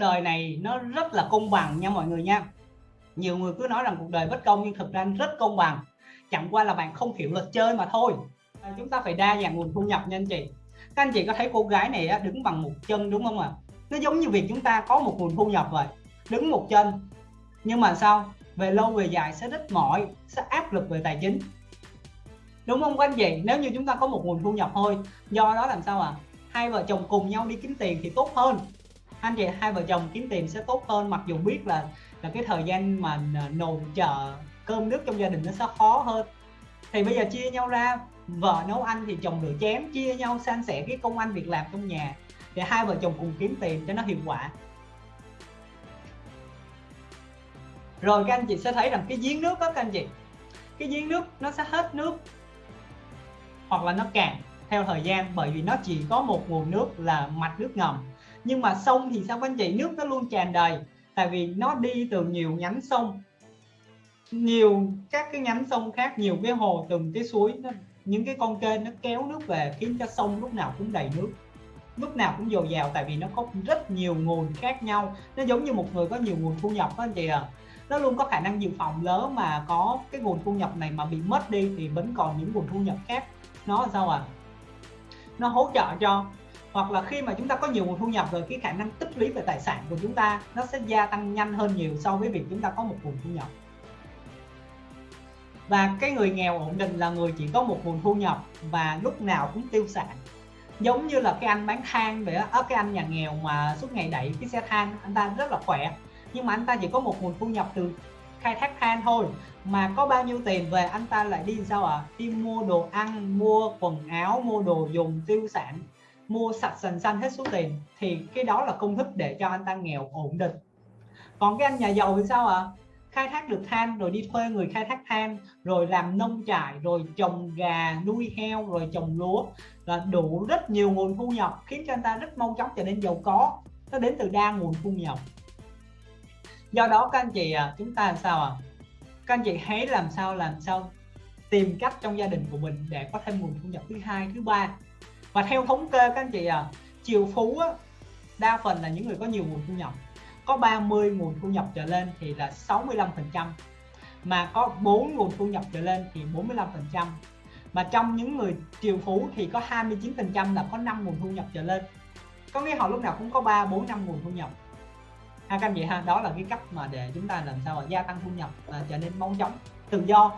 đời này nó rất là công bằng nha mọi người nha. Nhiều người cứ nói rằng cuộc đời bất công nhưng thực ra rất công bằng. Chẳng qua là bạn không hiểu luật chơi mà thôi. À, chúng ta phải đa dạng nguồn thu nhập nha anh chị. Các anh chị có thấy cô gái này đứng bằng một chân đúng không ạ? Nó giống như việc chúng ta có một nguồn thu nhập vậy. Đứng một chân. Nhưng mà sao? Về lâu về dài sẽ rất mỏi sẽ áp lực về tài chính. Đúng không các anh chị? Nếu như chúng ta có một nguồn thu nhập thôi do đó làm sao à hai vợ chồng cùng nhau đi kiếm tiền thì tốt hơn anh chị, hai vợ chồng kiếm tiền sẽ tốt hơn, mặc dù biết là là cái thời gian mà à, nồi chờ cơm nước trong gia đình nó sẽ khó hơn. Thì bây giờ chia nhau ra, vợ nấu ăn thì chồng rửa chén, chia nhau san sẻ cái công ăn việc làm trong nhà. Để hai vợ chồng cùng kiếm tiền cho nó hiệu quả. Rồi các anh chị sẽ thấy rằng cái giếng nước đó các anh chị, cái giếng nước nó sẽ hết nước, hoặc là nó cạn theo thời gian, bởi vì nó chỉ có một nguồn nước là mạch nước ngầm nhưng mà sông thì sao các anh chị nước nó luôn tràn đầy? Tại vì nó đi từ nhiều nhánh sông. Nhiều các cái nhánh sông khác nhiều cái hồ từng cái suối nó, những cái con kênh nó kéo nước về khiến cho sông lúc nào cũng đầy nước. Lúc nào cũng dồi dào tại vì nó có rất nhiều nguồn khác nhau. Nó giống như một người có nhiều nguồn thu nhập đó anh chị à. Nó luôn có khả năng dự phòng lớn mà có cái nguồn thu nhập này mà bị mất đi thì vẫn còn những nguồn thu nhập khác. Nó sao à? Nó hỗ trợ cho hoặc là khi mà chúng ta có nhiều nguồn thu nhập rồi, cái khả năng tích lũy về tài sản của chúng ta nó sẽ gia tăng nhanh hơn nhiều so với việc chúng ta có một nguồn thu nhập. Và cái người nghèo ổn định là người chỉ có một nguồn thu nhập và lúc nào cũng tiêu sản. Giống như là cái anh bán than vậy á cái anh nhà nghèo mà suốt ngày đẩy cái xe than, anh ta rất là khỏe. Nhưng mà anh ta chỉ có một nguồn thu nhập từ khai thác than thôi, mà có bao nhiêu tiền về anh ta lại đi sao ạ? À? đi mua đồ ăn, mua quần áo, mua đồ dùng, tiêu sản mua sạch sành xanh hết số tiền thì cái đó là công thức để cho anh ta nghèo ổn định. Còn cái anh nhà giàu thì sao ạ? À? khai thác được than rồi đi thuê người khai thác than rồi làm nông trại rồi trồng gà nuôi heo rồi trồng lúa là đủ rất nhiều nguồn thu nhập khiến cho anh ta rất mau chóng trở nên giàu có. Nó đến từ đa nguồn thu nhập. Do đó các anh chị à, chúng ta làm sao à các anh chị hãy làm sao làm sao tìm cách trong gia đình của mình để có thêm nguồn thu nhập thứ hai thứ ba và theo thống kê các anh chị à triệu phú á, đa phần là những người có nhiều nguồn thu nhập. Có 30 nguồn thu nhập trở lên thì là 65 phần trăm. Mà có 4 nguồn thu nhập trở lên thì 45 phần trăm. Mà trong những người triệu phú thì có 29 phần trăm là có 5 nguồn thu nhập trở lên. Có nghĩa họ lúc nào cũng có 3 4 5 nguồn thu nhập. Ha các anh chị ha đó là cái cách mà để chúng ta làm sao mà gia tăng thu nhập và trở nên mau chóng tự do.